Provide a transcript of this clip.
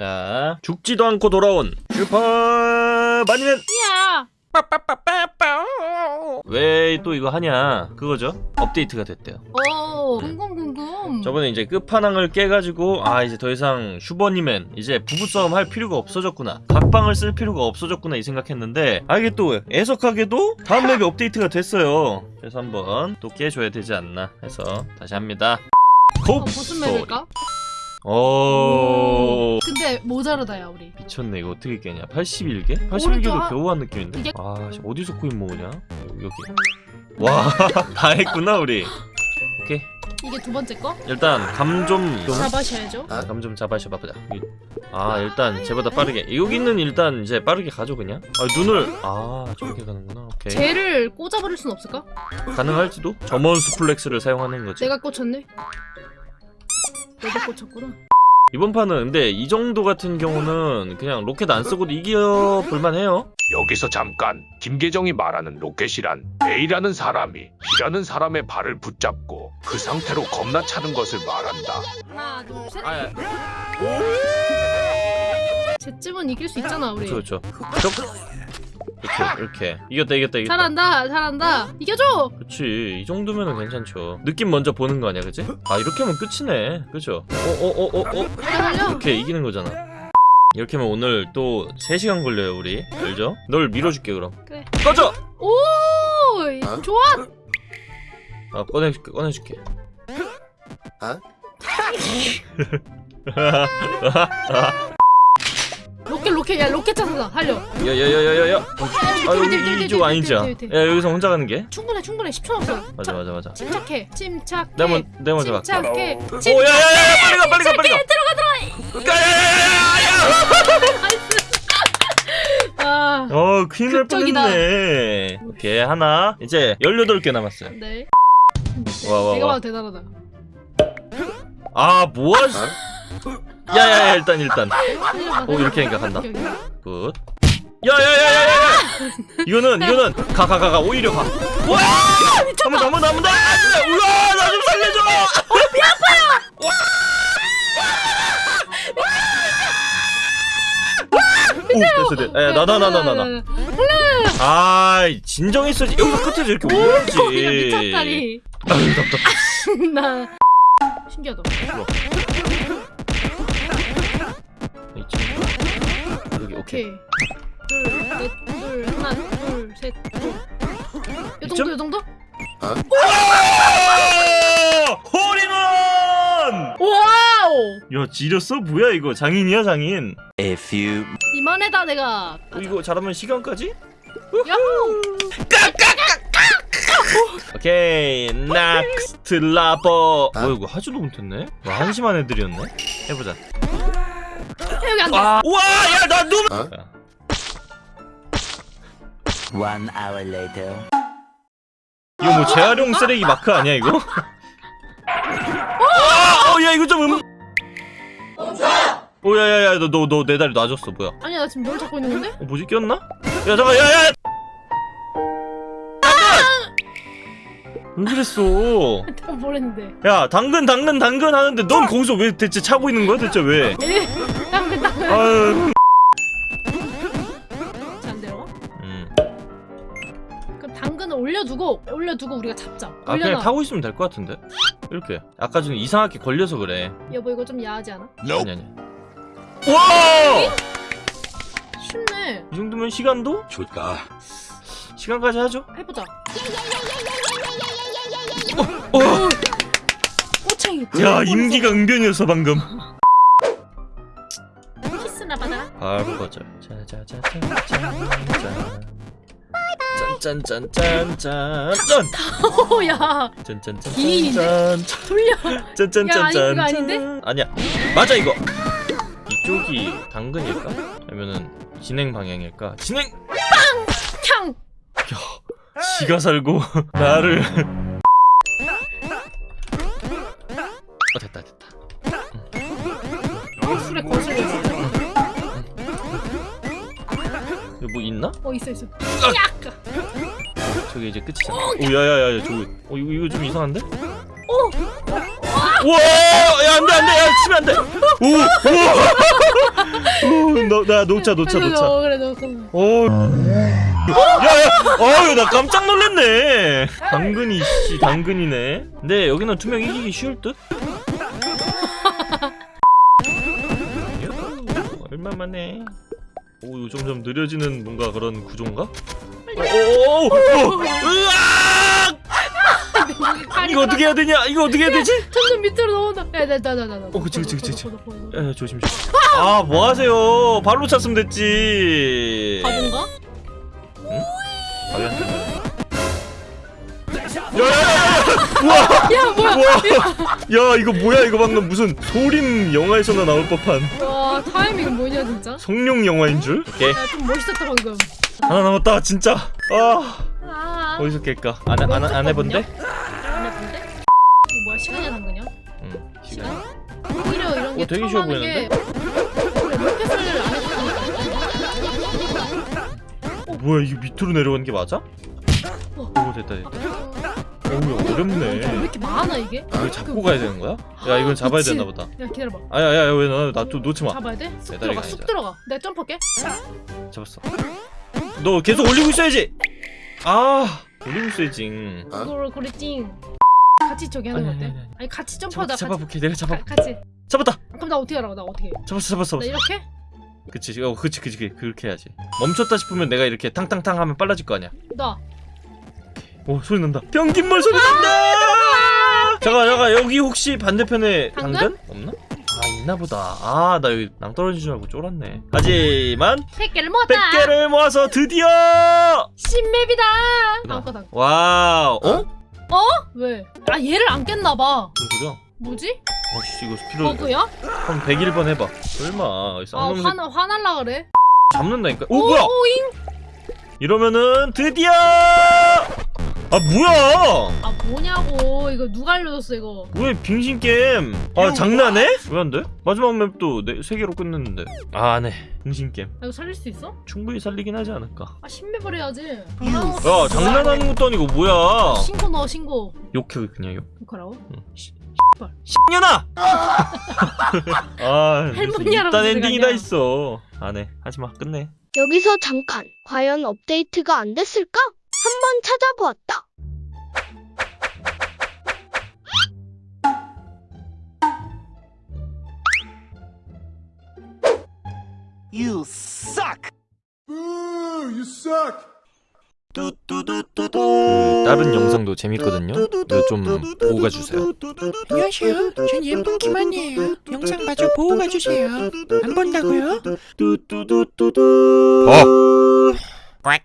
자 죽지도 않고 돌아온 슈퍼 버니맨 야. 왜 또 이거 하냐 그거죠 업데이트가 됐대요 오. 궁금 궁금. 저번에 이제 끝판왕을 깨가지고 아 이제 더 이상 슈퍼 버니맨 이제 부부싸움 할 필요가 없어졌구나 각방을 쓸 필요가 없어졌구나 이 생각했는데 아 이게 또 애석하게도 다음 맵이 업데이트가 됐어요 그래서 한번 또 깨줘야 되지 않나 해서 다시 합니다 어, 콥 무슨 맵일까? 오. 근데 모자르다야 우리. 미쳤네 이거 어떻게 깨냐? 81개? 오른쪽 81개도 하- 겨우 한 느낌인데? 이게- 아 씨, 어디서 코인 모으냐? 여기. 와 다 했구나 우리. 오케이. 이게 두 번째 거? 일단 감 좀 잡아셔야죠. 감 좀 잡아셔 봐보자. 이- 아 일단 쟤보다 빠르게. 여기는 일단 이제 빠르게 가죠 그냥? 아 눈을. 아 저렇게 가는구나. 오케이. 쟤를 꽂아버릴 순 없을까? 가능할지도? German suplex를 사용하는 거지. 내가 꽂혔네. 내가 꽂혔구나. 이번 판은 근데 이 정도 같은 경우는 그냥 로켓 안 쓰고도 이겨 볼만 해요 여기서 잠깐 김계정이 말하는 로켓이란 A라는 사람이 B라는 사람의 발을 붙잡고 그 상태로 겁나 차는 것을 말한다. 하나 둘 셋. 아 쟤쯤은 이길 수 있잖아 우리. 그렇죠 그렇죠 이렇게 이렇게 이겼다 이겼다 이겼다 잘한다 잘한다. 이겨줘. 그치 이 정도면은 괜찮죠 느낌 먼저 보는 거 아니야 그치? 아 이렇게 하면 끝이네 그죠? 어어어어어 달려 달려. 이렇게 이기는 거잖아 이렇게 하면 오늘 또 3시간 걸려요 우리 알죠? 널 밀어줄게 그럼 그래. 꺼져! 오 좋아. 아 꺼내줄게 꺼내줄게 로켓 로켓 야 로켓 찾아서 달려. 야야야야야야 아 여기 이쪽 아니지 야 여기서 혼자 가는 게? 충분해 충분해 10초 남았어. 맞아 맞아 맞아 침착해 침착해. 내가 먼- 내가 먼저 갈게 침착해. 오 야야야야 빨리 가 빨리 가 빨리 가 들어가 들어가 야야야야야 아 어 큰일 날. 뻔했네 오케이 하나 이제 18개 남았어요 네. 와, 와, 내가 와. 봐도 대단하다. 아 뭐야 야야야 일단 일단. 오, 이렇게. 하니까 간다. good. 야야야야야야. 이거는 이거는. 가 가 가 가. 오히려 가. 와! 한번 한번 한번 더. 우와 나 좀 살려줘. 어 배 아파요. 오 됐어 됐어. 야 나나 나 나 나나. 아 진정했어야지. 여기서 끝에서 이렇게 올려야지. 아유 답답해 나 신기하다. 오케이 오케이. 둘, 넷, 둘, 하나, 둘, 셋, 둘. 요? 정도, 요 정도? 홀인원! 와우! 야 지렸어? 뭐야 이거 장인이야 장인 A few 이만해다 내가. 어, 이거 잘하면 시간까지? 야호! 오케이 next level 어 이거 하지도 못했네 와 한심한 애들이었네 해보자 여기 안 돼. 아 우와 야나 눈! one hour later. 이거 뭐 재활용 쓰레기 마크 아니야 이거? 어, 야 이거 좀 음... 오야야야 너너너내 다리 놔줬어 뭐야 아니야, 나 지금 뭘 잡고 있는 건데? 어, 뭐지 꼈나? 야 잠깐 야야 왜 그랬어 내가 뭘 했는데? 야 당근 당근 당근 하는데 넌 거기서 왜 대체 차고 있는 거야 대체 왜 땅글, 땅글. 아유 안 내려와? 음. 그럼 당근을 올려두고, 올려두고 우리가 잡자. 아 그냥 올려놔. 타고 있으면 될 것 같은데 이렇게 아까 전에 이상하게 걸려서 그래 여보, 이거 좀 야하지 않아? 아니 아니 와! 쉽네. 이 정도면 시간도? 좋다. 시간까지 하죠 해보자. 어, 어. 꼬챙이. 야 임기가 응변이었어 방금. 뭐 키스나 받아. 바로 거절. 짜자자자자. 짠짠짠짠짠짠. 오야. 짠짠짠. 짠. 돌려. 짠짠짠짠. 야 아닌데? 아니야. 맞아 이거. 이쪽이 당근일까? 아니면은 진행 방향일까? 진행. 빵. 탕. 야. 지가 살고 나를. 뭐 있나? 어, 있어, 있어. 야! 저기 이제 끝이잖아 오 야야야야 저기 어 이거 이거 좀 이상한데? 오! 우와 야 안돼 안돼 야 치면 안돼 오 우와 어, 나 놓자, 놓자, 놓자. 어, 그래 놓고. 어, 야야, 어유 나 깜짝 놀랐네. 당근이 씨, 당근이네. 근데 여기는 투명 이기기 쉬울 듯? 얼마만에? 오, 점점 느려지는 뭔가 그런 구조인가? 오, 오, 오, 으악! 이거 어떻게 해야 되냐? 이거 어떻게 해야 되지? 점점 밑으로 넘어온다. 야, 나, 나, 나, 나, 나. 어, 그치, 그치, 그치, 그치. 에, 조심 조심. 아, 뭐 하세요? 발로 찼으면 됐지. 바본가? 안 되네. 야야야야! 야, 뭐야? 야 이거 뭐야 이거 방금 무슨 소림 영화에서나 나올 법한 와, 타이밍 뭐냐 진짜? 성룡 영화인 줄? 오케이 야, 좀 멋있었다 방금. 하나 남았다 진짜 아 아, 어디서 깰까 안, 안, 안, 안 해본데? 안 해본데? 이거 뭐야 시간이야 당근이야? 응 시간? 오히려 이런 게 어, 되게 쉬워 그래, 로켓을 안 해봤으니까 어, 뭐야 이거 밑으로 내려가는 게 맞아? 오 됐다 됐다 오왜 어렵네 이렇게 많아 이게? 이거 잡고 가야 되는 거야? 야 이건 잡아야 그치. 되나 보다 야 기다려봐 아야 야야 왜나나또 놓지 마 잡아야 돼? 쑥 들어가 쑥. 들어가 내가 점프할게 잡았어 너 계속 올리고 있어야지 아 올리고 있어야지 그걸 그랬지 같이 저기 하는 거 아니, 어때? 아니, 아니. 아니 같이 점프하다 같이 잡아볼게 내가 잡아 가, 같이 잡았다 그럼 나 어떻게 하라고 나 어떻게 해? 잡았어 잡았어 나 잡았어 이렇게? 그치 어 그치 그치 그치. 그렇게 해야지 멈췄다 싶으면 내가 이렇게 탕탕탕 하면 빨라질 거 아니야 나 오 소리 난다. 변기물 소리 난다! 잠깐 잠깐 여기 혹시 반대편에 당근? 없나? 아 있나 보다. 아 나 여기 낭떠러진 줄 알고 쫄았네. 하지만 100개를 모았다. 100개를 모아서 드디어! 신map이다. 아까 당 wow. 어? 왜? 아 얘를 안 깼나봐. 무슨 소리야? 뭐지? 어씨 이거 필요 버그야? 한 101번 해봐. 설마. 아 쌍놈새 화나 화날라 그래? 잡는다니까? 오 뭐야? 오잉? 이러면은 드디어 아 뭐야 아 뭐냐고 이거 누가 알려줬어 이거 왜 빙신 게임? 아 장난해? 왜 안 돼? 마지막 map도 네, 세 개로 끝냈는데. 아, 안 해. 빙신 게임. 아, 이거 살릴 수 있어? 충분히 살리긴 하지 않을까. 아 신map을 해야지 야, 장난하는 것도 아니고 뭐야? 신고 넣어 신고 욕해 그냥 욕. 이거라고? 응. 씨, 씨발. 년아. 아, 일단 엔딩이 다. 있어. 안 해. 하지 마. 끝내. 여기서 잠깐 과연 업데이트가 안 됐을까? 한번 찾아보았다. You suck! 그 다른 영상도 재밌거든요. 좀 보고 가주세요. 안녕하세요. 전 예쁜 김한이에요. 영상 마저 보고 가주세요. 안 본다고요? 봐.